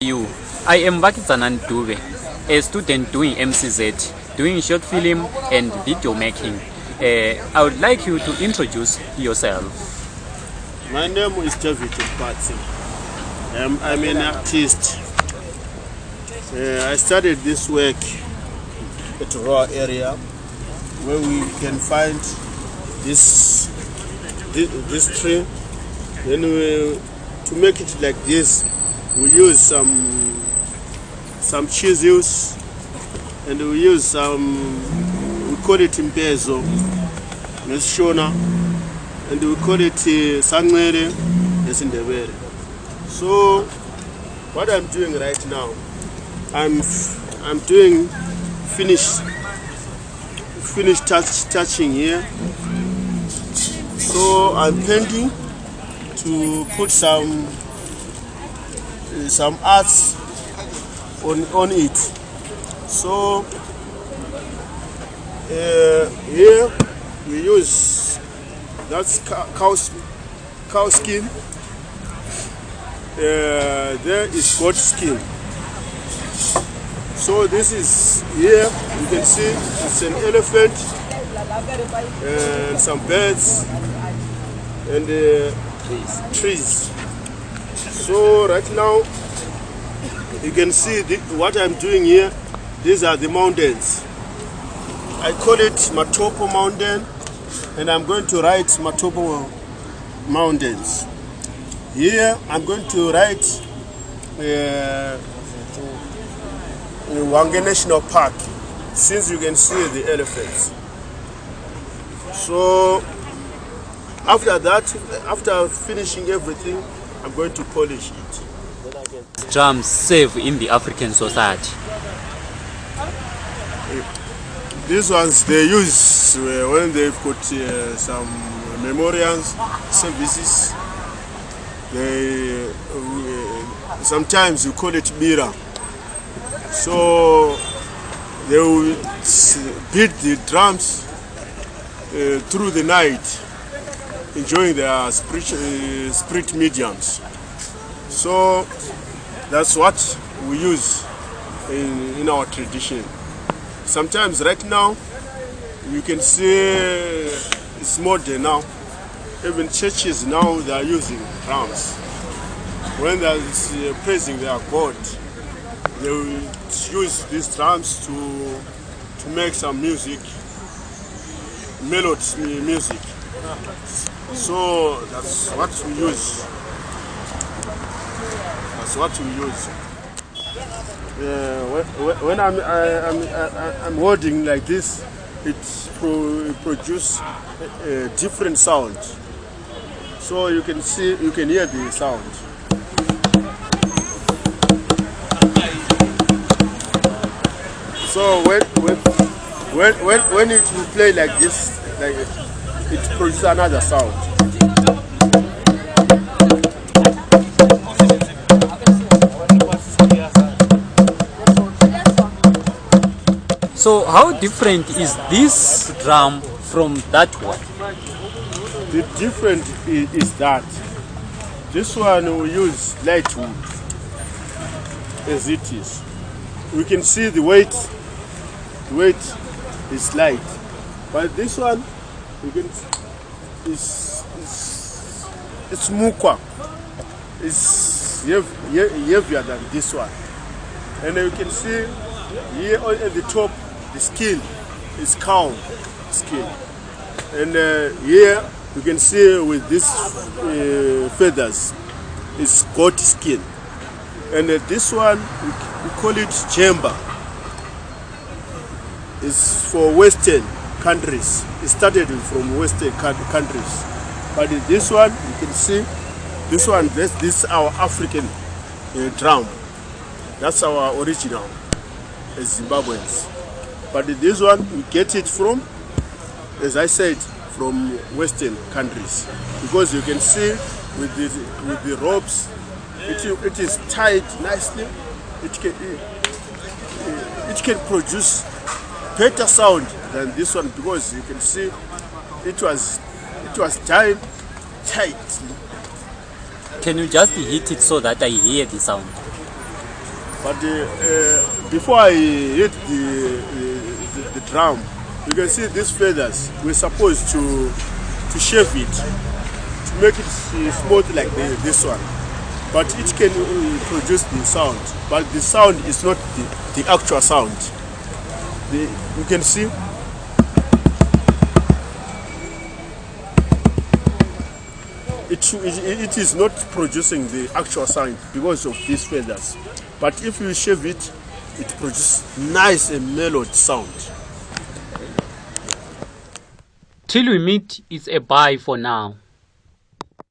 You, I am Vakitsanan Dube, a student doing MCZ, doing short film and video making. Uh, I would like you to introduce yourself. My name is David Patsi. Um, I'm an artist. Uh, I started this work at raw area where we can find this this, this tree. Then we, to make it like this, we use some some chisels and we use some we call it impezo nesishona and we call it uh, sancere nesindebele. So what i'm doing right now i'm i'm doing finish finish touch, touching here. So i'm painting to put some some arts on on it. So uh, here we use that's cow, cow, skin. Uh, there is goat skin. So this is here. You can see it's an elephant and some birds and uh, trees so right now you can see the, what I'm doing here these are the mountains. I call it Matopo mountain and I'm going to write Matopo mountains. Here I'm going to write uh, Hwange National Park since you can see the elephants. So after that after finishing everything I'm going to polish it Drums save in the African society. These ones they use uh, when they've got uh, some memorials services. They uh, sometimes you call it bira. So they will beat the drums uh, through the night, enjoying their spirit, uh, spirit mediums. So that's what we use in, in our tradition. Sometimes right now, you can see it's modern now. Even churches now they are using drums. When they are praising their God, they will use these drums to to make some music, melodies music. So that's what we use. That's what we use. When, I'm, I, I'm, I, I'm holding like this, it pro, produce a, a different sound. So you can see, you can hear the sound. So when when when when, when it will play like this, like it produces another sound. So how different is this drum from that one? The different is, is that this one we use light wood as it is. We can see the weight, the weight is light, but this one you can is is it's mukwa. It's heavier than this one, and you can see here at the top the skin is cow skin. And uh, here you can see with these uh, feathers is goat skin. And uh, this one we, we call it djembe. Is for western countries. It started from western countries. But this one you can see this one this, this is our african uh, drum. That's our original as zimbabweans. But this one we get it from as i said from western countries. Because you can see with the with the ropes it, it is tied nicely. It can it can produce better sound than this one because you can see it was it was tied tightly Can you just hit it so that I hear the sound? But uh, before I hit the, the, the drum, you can see these feathers. We're supposed to to shave it to make it smooth like the, this one. But it can uh, produce the sound. But the sound is not the, the actual sound. The, you can see it, it, it is not producing the actual sound because of these feathers. But if you shave it, it produces nice and mellowed sound. Till we meet, it's a bye for now.